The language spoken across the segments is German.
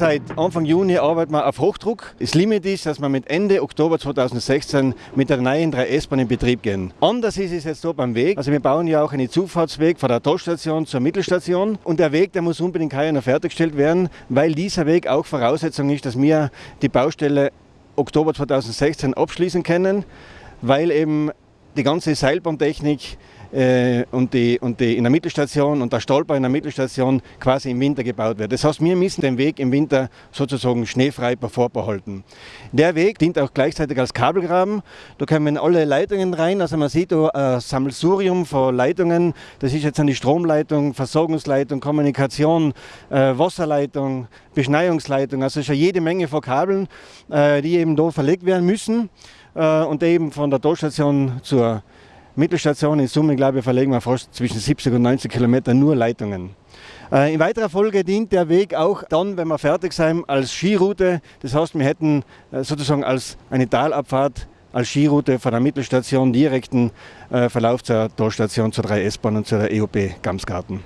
Seit Anfang Juni arbeiten wir auf Hochdruck. Das Limit ist, dass wir mit Ende Oktober 2016 mit der neuen 3S-Bahn in Betrieb gehen. Anders ist es jetzt so beim Weg. Also wir bauen ja auch einen Zufahrtsweg von der Tollstation zur Mittelstation. Und der Weg, der muss unbedingt noch fertiggestellt werden, weil dieser Weg auch Voraussetzung ist, dass wir die Baustelle Oktober 2016 abschließen können, weil eben die ganze Seilbahntechnik äh, und, die, und die in der Mittelstation und der Stolper in der Mittelstation quasi im Winter gebaut wird. Das heißt, wir müssen den Weg im Winter sozusagen schneefrei vorbehalten. Der Weg dient auch gleichzeitig als Kabelgraben. Da kommen alle Leitungen rein. Also man sieht da ein Sammelsurium von Leitungen. Das ist jetzt die Stromleitung, Versorgungsleitung, Kommunikation, äh, Wasserleitung, Beschneiungsleitung. Also ja jede Menge von Kabeln, äh, die eben da verlegt werden müssen äh, und eben von der Tollstation zur Mittelstation. In Summe, glaube ich, verlegen wir fast zwischen 70 und 90 Kilometer nur Leitungen. Äh, in weiterer Folge dient der Weg auch dann, wenn wir fertig sind, als Skiroute. Das heißt, wir hätten äh, sozusagen als eine Talabfahrt als Skiroute von der Mittelstation direkten äh, Verlauf zur Tollstation, zur 3S-Bahn und zur EOP Gamsgarten.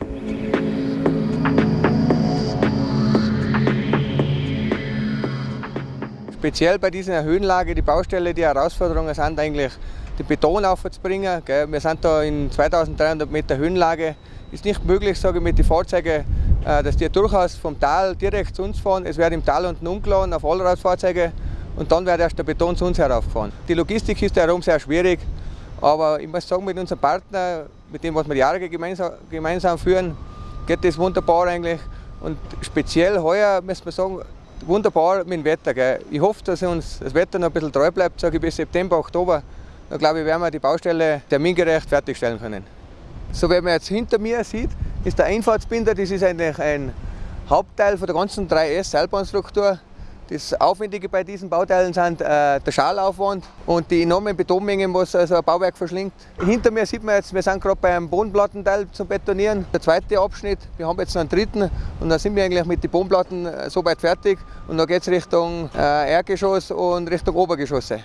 Speziell bei dieser Höhenlage, die Baustelle, die Herausforderungen sind eigentlich den Beton aufzubringen. Wir sind da in 2300 Meter Höhenlage. Ist nicht möglich, sage ich, mit den Fahrzeugen, äh, dass die durchaus vom Tal direkt zu uns fahren. Es wird im Tal unten umgeladen auf Allradfahrzeuge und dann wird erst der Beton zu uns heraufgefahren. Die Logistik ist darum sehr schwierig, aber ich muss sagen, mit unserem Partner, mit dem, was wir Jahre gemeinsam, gemeinsam führen, geht das wunderbar eigentlich. Und speziell heuer, muss man sagen, wunderbar mit dem Wetter. Gell. Ich hoffe, dass uns das Wetter noch ein bisschen treu bleibt, sage ich, bis September, Oktober. Da glaube ich, werden wir die Baustelle termingerecht fertigstellen können. So wie man jetzt hinter mir sieht, ist der Einfahrtsbinder, das ist eigentlich ein Hauptteil von der ganzen 3S-Seilbahnstruktur. Das Aufwendige bei diesen Bauteilen sind äh, der Schalaufwand und die enormen Betonmengen, was also ein Bauwerk verschlingt. Hinter mir sieht man jetzt, wir sind gerade beim Bodenplattenteil zum Betonieren. Der zweite Abschnitt, wir haben jetzt noch einen dritten und dann sind wir eigentlich mit den Bodenplatten äh, so weit fertig und dann geht es Richtung äh, Erdgeschoss und Richtung Obergeschosse.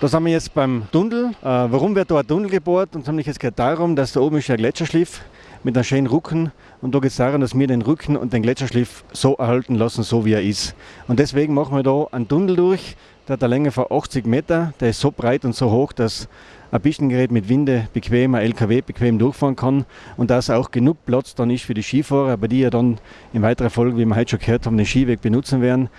Da sind wir jetzt beim Tunnel. Äh, warum wird da ein Tunnel gebohrt? Und es geht darum, dass da oben ist ein Gletscherschliff mit einem schönen Rücken. Und da geht es darum, dass wir den Rücken und den Gletscherschliff so erhalten lassen, so wie er ist. Und deswegen machen wir da einen Tunnel durch. Der hat eine Länge von 80 Meter. Der ist so breit und so hoch, dass ein Pistengerät mit Winde bequem, ein LKW bequem durchfahren kann und dass auch genug Platz dann ist für die Skifahrer, bei die ja dann in weiterer Folge, wie wir heute schon gehört haben, den Skiweg benutzen werden.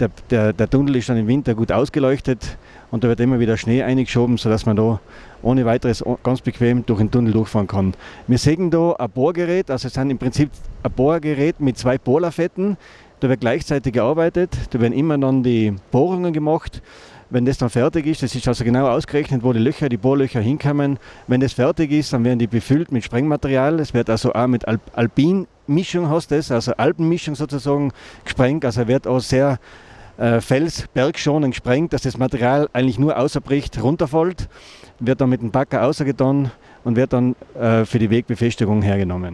Der, der, der Tunnel ist dann im Winter gut ausgeleuchtet und da wird immer wieder Schnee eingeschoben, sodass man da ohne weiteres ganz bequem durch den Tunnel durchfahren kann. Wir sehen da ein Bohrgerät, also es sind im Prinzip ein Bohrgerät mit zwei Bohrlafetten. Da wird gleichzeitig gearbeitet, da werden immer dann die Bohrungen gemacht. Wenn das dann fertig ist, das ist also genau ausgerechnet, wo die Löcher, die Bohrlöcher hinkommen. Wenn das fertig ist, dann werden die befüllt mit Sprengmaterial. Es wird also auch mit Alp Alpinmischung, hast also Alpenmischung sozusagen gesprengt. Also wird auch sehr äh, Fels bergschonend gesprengt, dass das Material eigentlich nur außerbricht, runterfällt, wird dann mit dem Backer außergetan und wird dann äh, für die Wegbefestigung hergenommen.